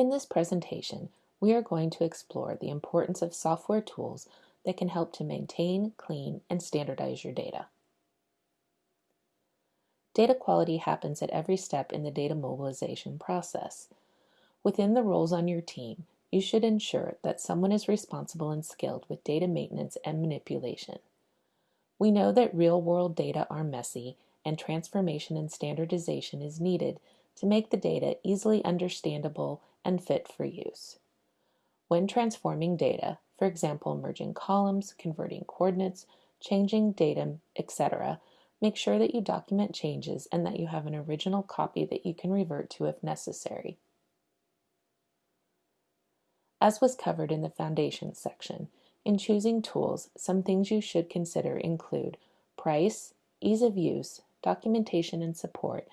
In this presentation, we are going to explore the importance of software tools that can help to maintain, clean, and standardize your data. Data quality happens at every step in the data mobilization process. Within the roles on your team, you should ensure that someone is responsible and skilled with data maintenance and manipulation. We know that real-world data are messy and transformation and standardization is needed to make the data easily understandable and fit for use. When transforming data, for example, merging columns, converting coordinates, changing datum, etc., make sure that you document changes and that you have an original copy that you can revert to if necessary. As was covered in the Foundations section, in choosing tools, some things you should consider include price, ease of use, documentation and support,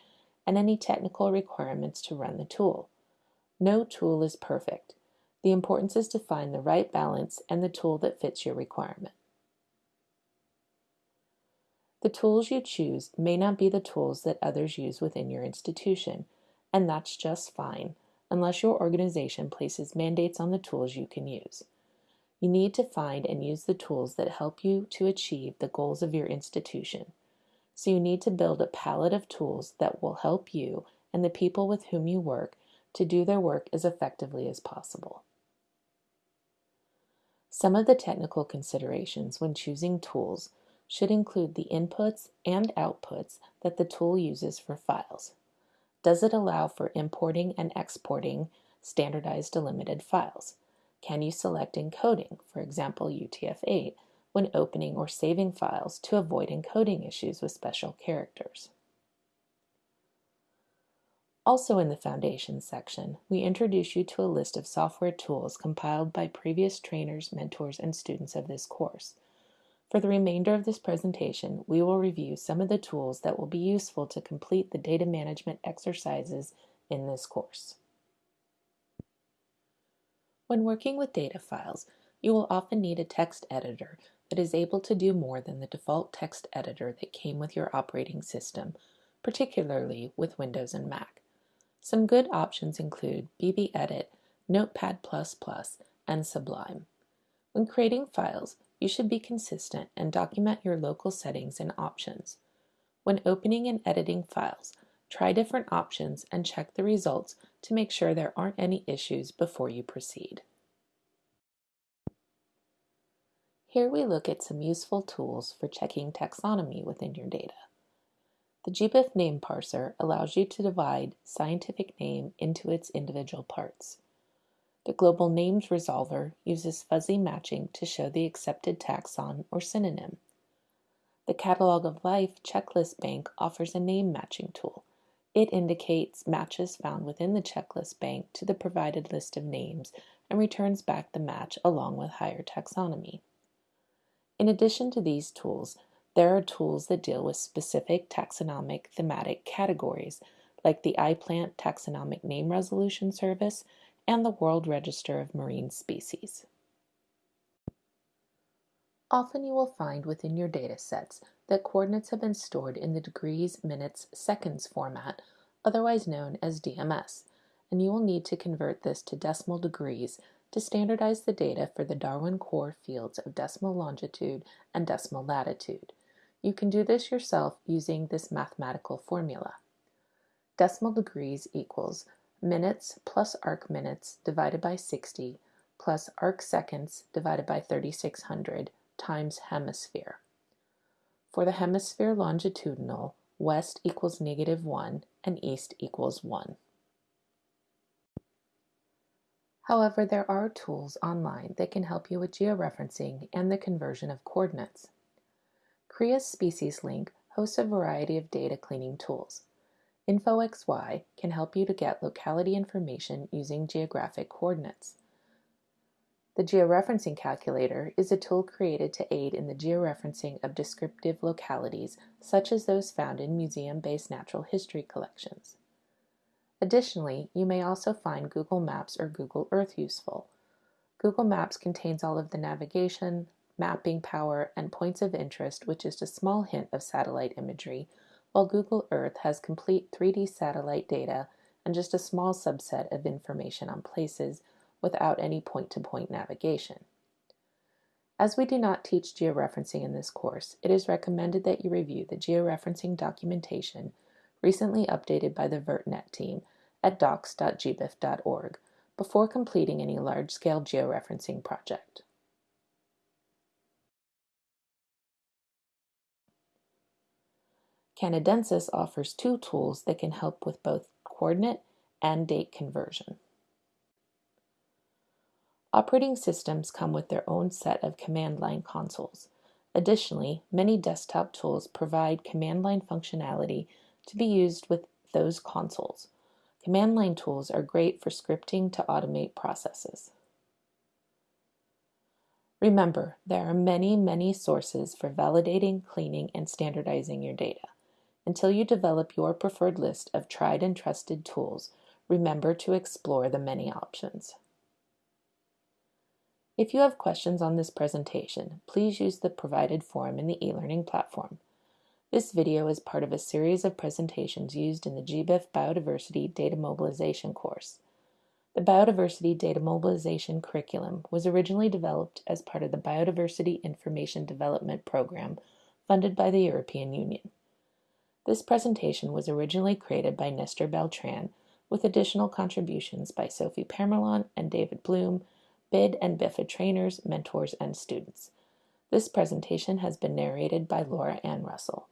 and any technical requirements to run the tool. No tool is perfect. The importance is to find the right balance and the tool that fits your requirement. The tools you choose may not be the tools that others use within your institution, and that's just fine, unless your organization places mandates on the tools you can use. You need to find and use the tools that help you to achieve the goals of your institution. So you need to build a palette of tools that will help you and the people with whom you work to do their work as effectively as possible. Some of the technical considerations when choosing tools should include the inputs and outputs that the tool uses for files. Does it allow for importing and exporting standardized delimited files? Can you select encoding, for example UTF-8, when opening or saving files to avoid encoding issues with special characters? Also in the Foundations section, we introduce you to a list of software tools compiled by previous trainers, mentors, and students of this course. For the remainder of this presentation, we will review some of the tools that will be useful to complete the data management exercises in this course. When working with data files, you will often need a text editor that is able to do more than the default text editor that came with your operating system, particularly with Windows and Mac. Some good options include BBEdit, Notepad++, and Sublime. When creating files, you should be consistent and document your local settings and options. When opening and editing files, try different options and check the results to make sure there aren't any issues before you proceed. Here we look at some useful tools for checking taxonomy within your data. The GBIF name parser allows you to divide scientific name into its individual parts. The Global Names Resolver uses fuzzy matching to show the accepted taxon or synonym. The Catalog of Life Checklist Bank offers a name matching tool. It indicates matches found within the checklist bank to the provided list of names and returns back the match along with higher taxonomy. In addition to these tools, there are tools that deal with specific taxonomic thematic categories, like the iPlant Taxonomic Name Resolution Service and the World Register of Marine Species. Often you will find within your data sets that coordinates have been stored in the degrees, minutes, seconds format, otherwise known as DMS, and you will need to convert this to decimal degrees to standardize the data for the Darwin core fields of decimal longitude and decimal latitude. You can do this yourself using this mathematical formula. Decimal degrees equals minutes plus arc minutes divided by 60 plus arc seconds divided by 3600 times hemisphere. For the hemisphere longitudinal, west equals negative 1 and east equals 1. However, there are tools online that can help you with georeferencing and the conversion of coordinates. CRIA's Species Link hosts a variety of data cleaning tools. InfoXY can help you to get locality information using geographic coordinates. The Georeferencing Calculator is a tool created to aid in the georeferencing of descriptive localities, such as those found in museum-based natural history collections. Additionally, you may also find Google Maps or Google Earth useful. Google Maps contains all of the navigation, mapping power, and points of interest, which is a small hint of satellite imagery, while Google Earth has complete 3D satellite data and just a small subset of information on places without any point-to-point -point navigation. As we do not teach georeferencing in this course, it is recommended that you review the georeferencing documentation recently updated by the VertNet team at docs.gbif.org before completing any large-scale georeferencing project. Canadensys offers two tools that can help with both coordinate and date conversion. Operating systems come with their own set of command line consoles. Additionally, many desktop tools provide command line functionality to be used with those consoles. Command line tools are great for scripting to automate processes. Remember, there are many, many sources for validating, cleaning, and standardizing your data. Until you develop your preferred list of tried and trusted tools, remember to explore the many options. If you have questions on this presentation, please use the provided form in the e-learning platform. This video is part of a series of presentations used in the GBIF Biodiversity Data Mobilization course. The Biodiversity Data Mobilization curriculum was originally developed as part of the Biodiversity Information Development Program funded by the European Union. This presentation was originally created by Nestor Beltran with additional contributions by Sophie Pamerlon and David Bloom, BID and BIFA trainers, mentors, and students. This presentation has been narrated by Laura Ann Russell.